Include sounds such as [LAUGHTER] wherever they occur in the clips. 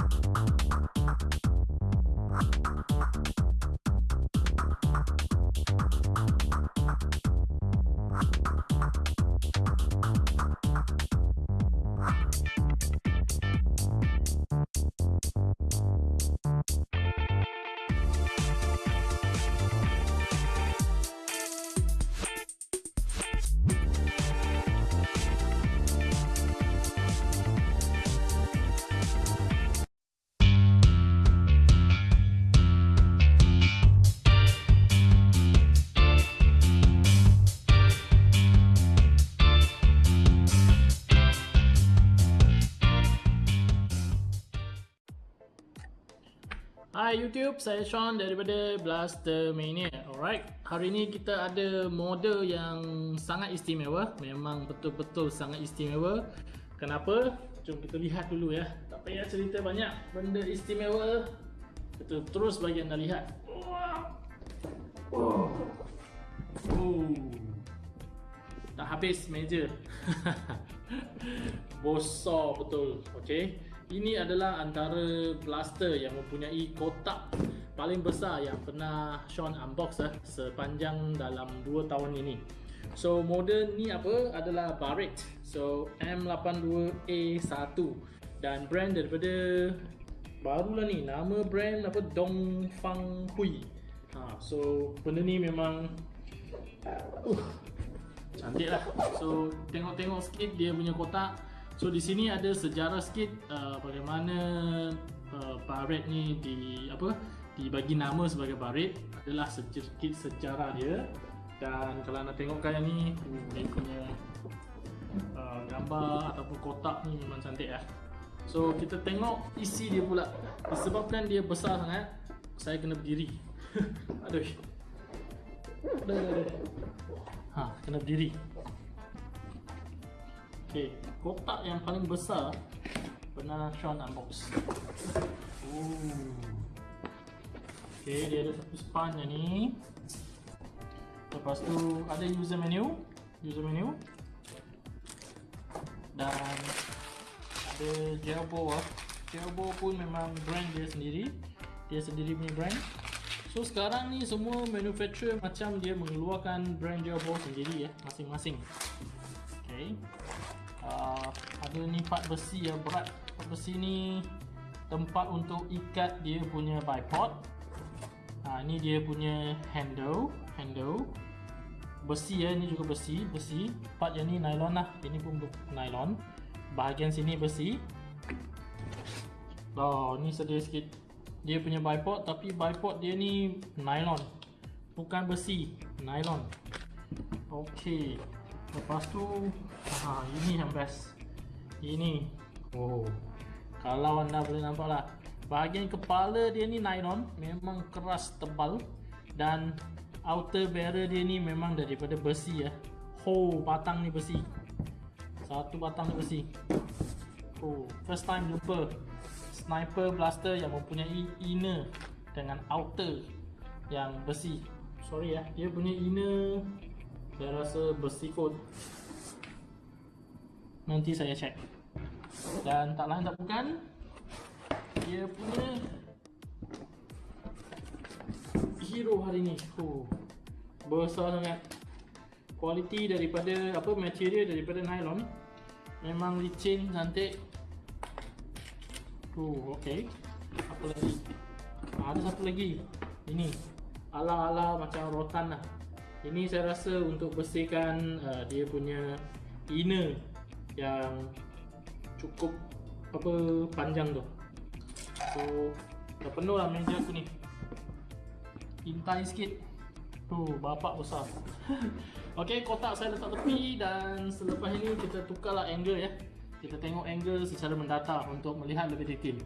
you Hai YouTube, saya Sean daripada Blaster Mania. Alright, hari ini kita ada model yang sangat istimewa. Memang betul-betul sangat istimewa. Kenapa? Jom kita lihat dulu ya. Tak payah cerita banyak. Benda istimewa. Kita terus bagi anda lihat. Oh. Oh. Tak habis meja. [LAUGHS] Bosor betul. Okay. Ini adalah antara blaster yang mempunyai kotak paling besar yang pernah Sean unbox eh, sepanjang dalam 2 tahun ini. So model ni apa adalah Barrett. So M82A1 dan brand daripada barulah ni nama brand apa Dongfang Hui. Ha so benda ni memang uh, cantik lah. So tengok-tengok sikit dia punya kotak So di sini ada sejarah sikit uh, bagaimana uh, Barret ni di apa dibagi nama sebagai Barret adalah sedikit sejarah dia dan kalau anda tengokkan yang ni dia punya uh, gambar ataupun kotak ni memang cantik lah. So kita tengok isi dia pula disebabkan dia besar sangat saya kena berdiri. [LAUGHS] aduh. Aduh, aduh, aduh. Ha, kena berdiri. Okay, kotak yang paling besar pernah Sean unbox. Ooh. Okay, dia ada satu span yang ni. Lepas tu ada user menu, user menu. Dan ada Jelbo ah. Jelbo pun memang brand dia sendiri. Dia sendiri punya brand. So sekarang ni semua manufacturer macam dia mengeluarkan brand Jelbo sendiri ya, masing-masing. Okay ada ni part besi yang berat. Part besi ni tempat untuk ikat dia punya bipod. Uh, ni dia punya handle handle. Besi ya ni juga besi besi. Part yang ni nylon lah. Ini pun nylon. Bahagian sini besi. Oh ni sedih sikit. Dia punya bipod tapi bipod dia ni nylon. Bukan besi nylon. Okey. Lepas tu ha, Ini yang best Ini Oh. Kalau anda boleh nampak lah Bahagian kepala dia ni nylon. Memang keras tebal. Dan Outer barrel dia ni memang daripada besi ya. Oh batang ni besi. Satu batang ni besi. Oh First time jumpa Sniper blaster yang mempunyai inner Dengan outer Yang besi. Sorry ya Dia punya inner saya rasa besi kot Nanti saya check. Dan tak lain tak bukan Dia punya Hero hari ni. Oh, Besar sangat. Kualiti daripada apa material daripada nylon. Memang licin cantik. Oh, okay. Apa lagi? Ah, ada satu lagi. Ini. Ala-ala macam rotan lah. Ini saya rasa untuk bersihkan uh, dia punya inner yang cukup apa panjang tu. So dah penuh lah meja aku ni. Intai sikit. Tu bapak besar. [LAUGHS] Ok kotak saya letak tepi dan selepas ini kita tukarlah angle ya. Kita tengok angle secara mendata untuk melihat lebih detail.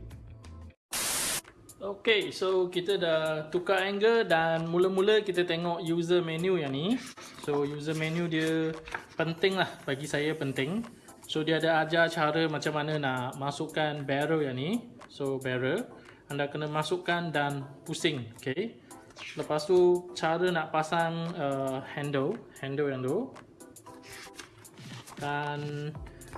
Okay, so kita dah tukar angle dan mula-mula kita tengok user menu yang ni. So user menu dia penting lah bagi saya penting. So dia ada ajar cara macam mana nak masukkan barrel yang ni. So barrel, anda kena masukkan dan pusing, okay. Lepas tu cara nak pasang uh, handle, handle yang tu. Dan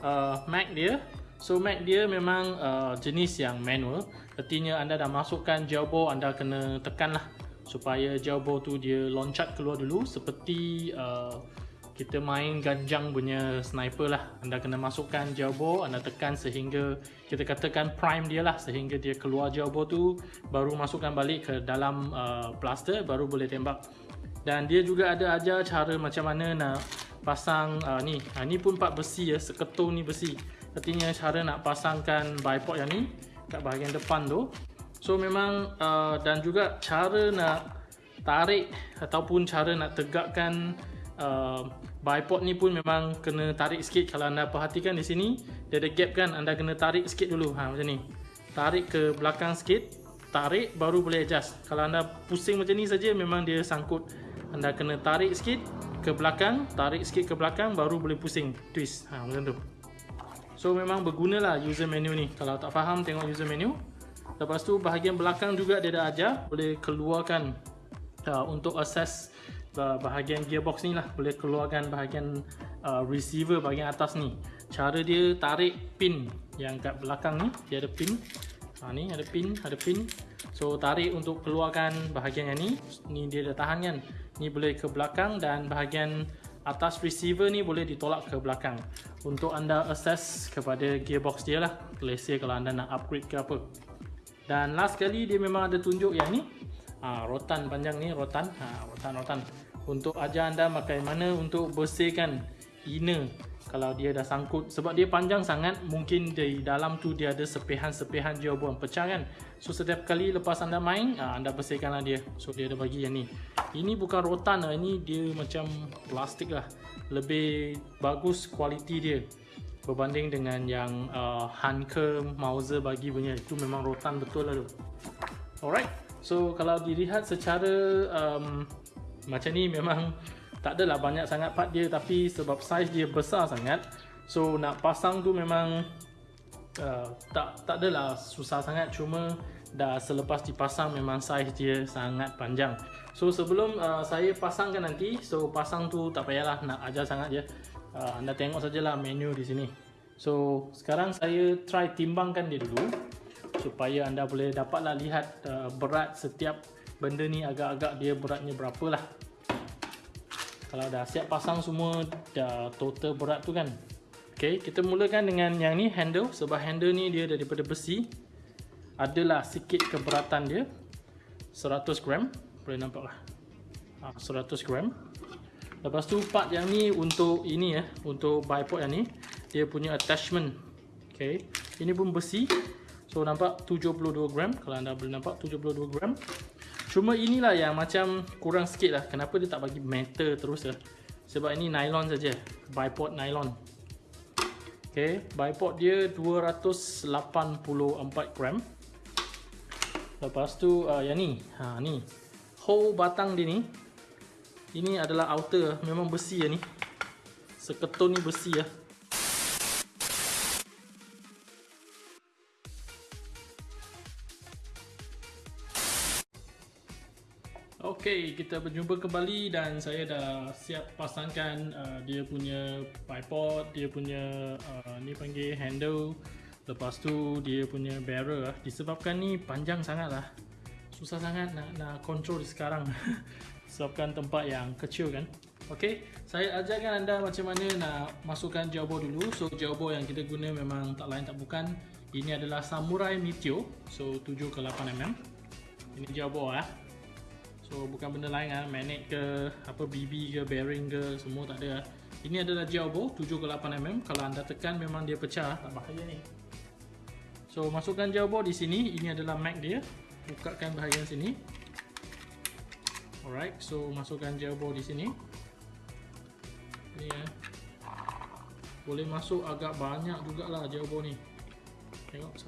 uh, mag dia, So mag dia memang uh, jenis yang manual Artinya anda dah masukkan gel ball anda kena tekan lah Supaya gel ball tu dia loncat keluar dulu Seperti uh, kita main ganjang punya sniper lah. Anda kena masukkan ball anda tekan sehingga Kita katakan prime dia lah. Sehingga dia keluar ball tu Baru masukkan balik ke dalam uh, blaster Baru boleh tembak. Dan dia juga ada ajar cara macam mana nak pasang uh, ni. Ha, Ni pun part besi ya, seketul ni besi. Artinya cara nak pasangkan bipod yang ni kat bahagian depan tu. So memang uh, dan juga cara nak tarik ataupun cara nak tegakkan uh, bipod ni pun memang kena tarik sikit kalau anda perhatikan di sini dia ada gap kan anda kena tarik sikit dulu ha macam ni. Tarik ke belakang sikit, tarik baru boleh adjust. Kalau anda pusing macam ni saja memang dia sangkut. Anda kena tarik sikit ke belakang, tarik sikit ke belakang baru boleh pusing, twist. Ha macam tu. So memang bergunalah user menu ni Kalau tak faham tengok user menu Lepas tu bahagian belakang juga dia dah ajar Boleh keluarkan uh, Untuk access uh, bahagian gearbox ni lah. Boleh keluarkan bahagian uh, receiver bahagian atas ni. Cara dia tarik pin yang kat belakang ni Dia ada pin. Ha, Ni ada pin, ada pin. So tarik untuk keluarkan bahagian yang ni. Ni dia dah tahan kan. Ni boleh ke belakang dan bahagian atas receiver ni boleh ditolak ke belakang. Untuk anda access kepada gearbox dia lah. Let's kalau anda nak upgrade ke apa. Dan last kali dia memang ada tunjuk yang ni. Ha, rotan panjang ni rotan. Ha, rotan-rotan untuk ajar anda bagaimana untuk bersihkan inner kalau dia dah sangkut sebab dia panjang sangat mungkin di dalam tu dia ada sepihan-sepihan jawaban pecah kan. So setiap kali lepas anda main ah, anda bersihkanlah dia. So dia ada bagi yang ni. Ini bukan rotan lah ini dia macam plastik lah. Lebih bagus kualiti dia. Berbanding dengan yang uh, Hanke Mauser bagi punya. Itu memang rotan betul lah tu. Alright. So kalau dilihat secara um, macam ni memang [LAUGHS] tak adalah banyak sangat part dia tapi sebab size dia besar sangat so nak pasang tu memang uh, tak tak adalah susah sangat. Cuma dah selepas dipasang memang size dia sangat panjang. So sebelum uh, saya pasangkan nanti so pasang tu tak payahlah nak ajar sangat je. Uh, anda tengok sajalah menu di sini. So sekarang saya try timbangkan dia dulu supaya anda boleh dapatlah lihat uh, berat setiap benda ni agak-agak dia beratnya berapa lah. Kalau dah siap pasang semua dah total berat tu kan. Ok kita mulakan dengan yang ni handle. Sebab handle ni dia daripada besi. Adalah sikit keberatan dia. 100 gram. Boleh nampak lah. Ha, 100 gram. Lepas tu part yang ni untuk ini ya untuk bipod yang ni dia punya attachment. Ok ini pun besi. So nampak 72 gram. Kalau anda boleh nampak 72 gram Cuma inilah yang macam kurang sikit lah. Kenapa dia tak bagi metal terus lah? Sebab ini nylon saja, Bipod nylon. Okay, bipod dia 284 gram. Lepas tu uh, yang ni. Ha, ni. Hole batang dia ni. Ini adalah outer. Memang besi ya ni. Seketul ni besi ya Okey, kita berjumpa kembali dan saya dah siap pasangkan uh, dia punya bipod, dia punya uh, ni panggil handle. Lepas tu dia punya barrel lah. Disebabkan ni panjang sangat lah. Susah sangat nak nak control sekarang. [LAUGHS] Sebabkan tempat yang kecil kan. Okey, saya ajarkan anda macam mana nak masukkan jawbo dulu. So jawbo yang kita guna memang tak lain tak bukan. Ini adalah Samurai Meteor. So 7 ke 8 mm. Ini jawbo lah. So bukan benda lain ah, magnet ke apa BB ke bearing ke semua tak ada. Ini adalah jawbo 7 ke 8 mm. Kalau anda tekan memang dia pecah, tak bahaya ni. So masukkan jawbo di sini. Ini adalah mag dia. Bukakan bahagian sini. Alright, so masukkan jawbo di sini. Ni ya. Boleh masuk agak banyak jugalah jawbo ni. Tengok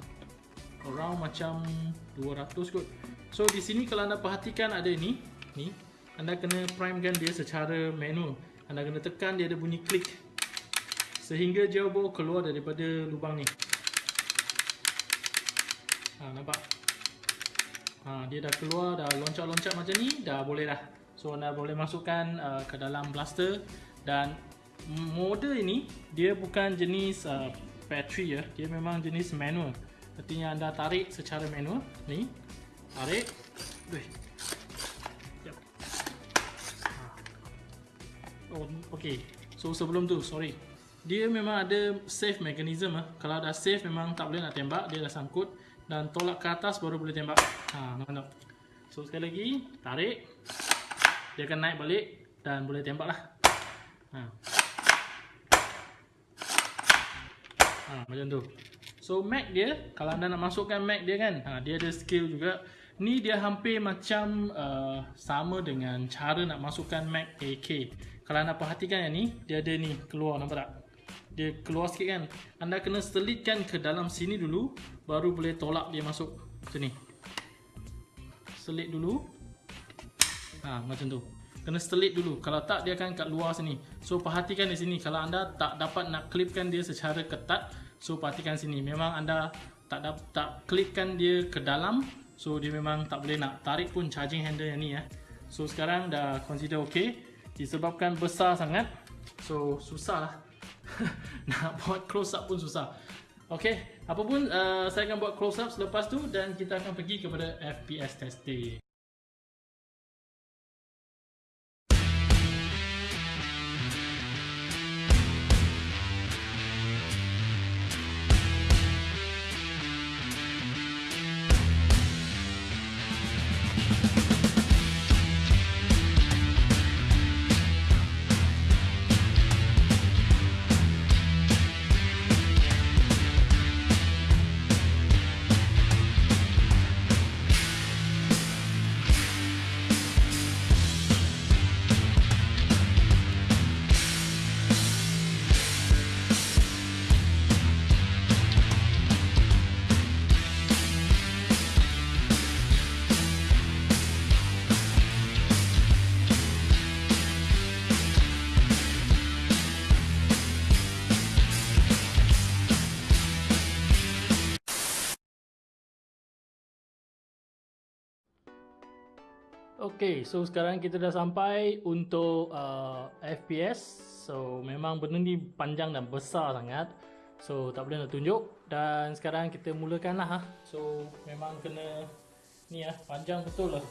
around macam 200 kot. So di sini kalau anda perhatikan ada ini, ni anda kena primekan dia secara manual. Anda kena tekan dia ada bunyi klik sehingga jawbo keluar daripada lubang ni. Ha nampak? Ha dia dah keluar dah loncat-loncat macam ni dah boleh dah. So anda boleh masukkan uh, ke dalam blaster dan model ini dia bukan jenis uh, factory ya, dia memang jenis manual. Artinya anda tarik secara manual. Ni, tarik. Wih. Yep. Oh, okay. So sebelum tu, sorry. Dia memang ada safe mechanism ah. Kalau dah safe memang tak boleh nak tembak, dia dah sangkut dan tolak ke atas baru boleh tembak. Ha, nampak tak? So sekali lagi, tarik. Dia akan naik balik dan boleh tembak lah. Ha. Ha, macam tu. So mag dia, kalau anda nak masukkan mag dia kan, ha, dia ada skill juga. Ni dia hampir macam uh, sama dengan cara nak masukkan mag AK. Kalau anda perhatikan yang ni, dia ada ni keluar nampak tak? Dia keluar sikit kan. Anda kena selitkan ke dalam sini dulu, baru boleh tolak dia masuk macam ni. Selit dulu. Ha, macam tu. Kena selit dulu. Kalau tak, dia akan kat luar sini. So, perhatikan di sini. Kalau anda tak dapat nak klipkan dia secara ketat, so perhatikan sini. Memang anda tak dapat tak klipkan dia ke dalam, So dia memang tak boleh nak tarik pun charging handle yang ni ya. So sekarang dah consider okay. Disebabkan besar sangat. So susah lah. [LAUGHS] nak buat close up pun susah. Okay. Apa pun uh, saya akan buat close up selepas tu dan kita akan pergi kepada FPS testing. Okay, so sekarang kita dah sampai untuk uh, FPS So memang benda ni panjang dan besar sangat. So tak boleh nak tunjuk. Dan sekarang kita mulakan lah ha. So memang kena Ni lah, panjang betul lah.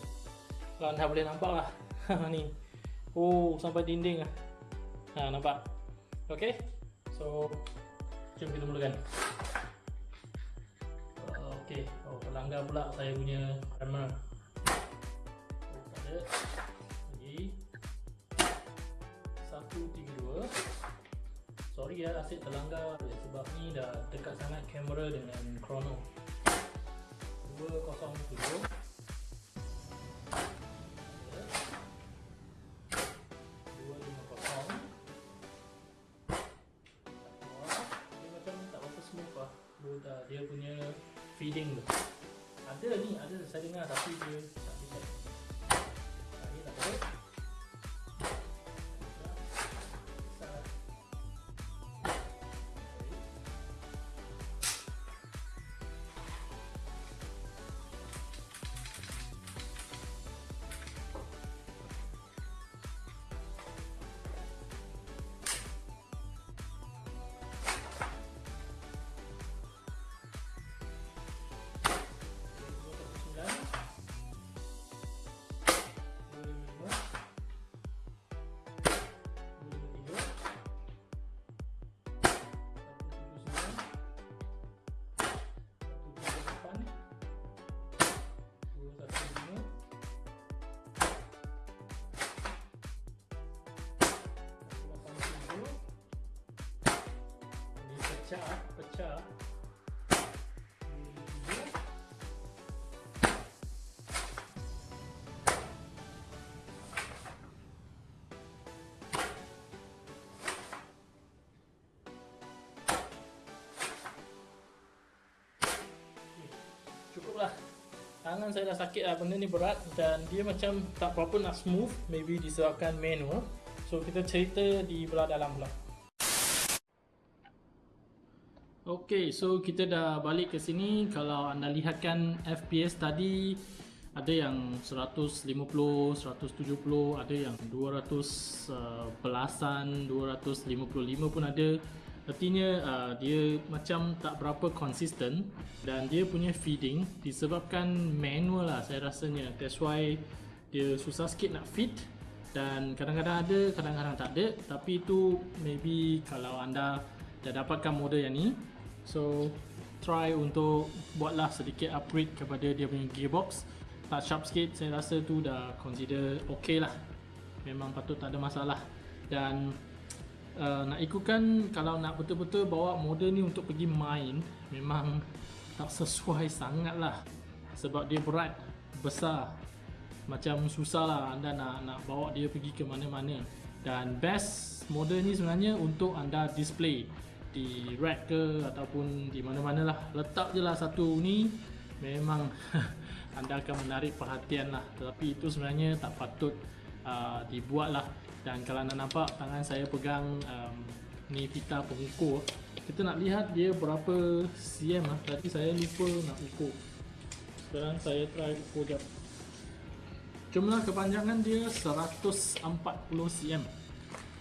Kalau anda boleh nampak lah [LAUGHS] Ni. Oh, sampai dinding lah. Ha, nampak? Okay So Jom kita mulakan. Okay, oh pelanggar pula saya punya lagi. Satu tiga dua. Sorry ya asyik terlanggar sebab ni dah dekat sangat kamera dengan chrono. Dua kosong tujuh. Dia punya feeding tu. Ada ni ada saya dengar tapi dia tak bisa pecah tangan saya dah sakit lah benda ni berat dan dia macam tak berapa nak smooth maybe disebabkan manual so kita cerita di belah dalam pula. Okay, so kita dah balik ke sini. Kalau anda lihatkan FPS tadi ada yang 150, 170, ada yang 200 uh, belasan, 255 pun ada Artinya uh, dia macam tak berapa konsisten dan dia punya feeding disebabkan manual lah saya rasanya. That's why dia susah sikit nak feed dan kadang-kadang ada, kadang-kadang tak ada. Tapi itu maybe kalau anda dah dapatkan model yang ni. So try untuk buatlah sedikit upgrade kepada dia punya gearbox. Touch up sikit saya rasa tu dah consider okay lah. Memang patut tak ada masalah. Dan uh, nak ikutkan kalau nak betul-betul bawa model ni untuk pergi main memang tak sesuai sangat lah. Sebab dia berat besar. Macam susah lah anda nak nak bawa dia pergi ke mana-mana. Dan best model ni sebenarnya untuk anda display di rack ke ataupun di mana-mana lah. Letak je lah satu ni memang [LAUGHS] anda akan menarik perhatian lah. Tetapi itu sebenarnya tak patut uh, dibuat lah dan kalau anda nampak tangan saya pegang um, ni pita pengukur kita nak lihat dia berapa cm lah. Tadi saya lupa nak ukur. Sekarang saya try ukur jap. Jumlah kepanjangan dia 140 cm.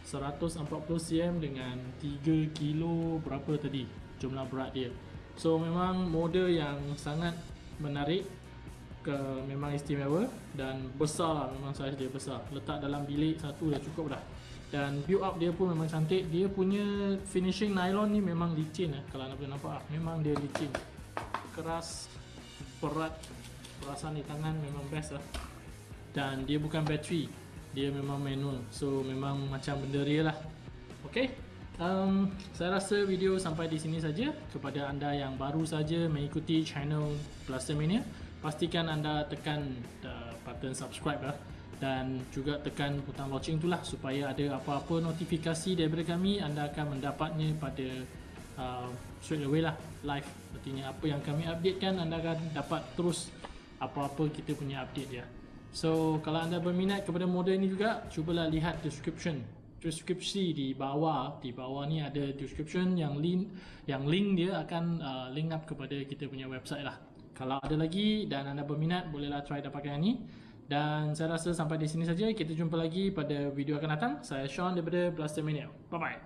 140 cm dengan 3 kilo berapa tadi? Jumlah berat dia. So memang model yang sangat menarik ke memang istimewa dan besar lah memang saiz dia besar. Letak dalam bilik satu dah cukup dah. Dan build up dia pun memang cantik. Dia punya finishing nylon ni memang licin eh kalau anda boleh nampak. Lah memang dia licin. Keras berat perasaan di tangan memang best lah. Dan dia bukan bateri dia memang manual. So memang macam benda real lah. Ok um, saya rasa video sampai di sini saja. Kepada anda yang baru saja mengikuti channel Blaster Mania pastikan anda tekan uh, button subscribe lah dan juga tekan butang lonceng itulah supaya ada apa-apa notifikasi daripada kami anda akan mendapatnya pada uh, straight away lah live. Artinya apa yang kami update kan anda akan dapat terus apa-apa kita punya update ya so kalau anda berminat kepada model ini juga cubalah lihat description. Deskripsi di bawah di bawah ni ada description yang link yang link dia akan uh, link up kepada kita punya website lah kalau ada lagi dan anda berminat bolehlah try dapatkan yang ni. Dan saya rasa sampai di sini saja. Kita jumpa lagi pada video akan datang. Saya Sean daripada Blaster Mania bye bye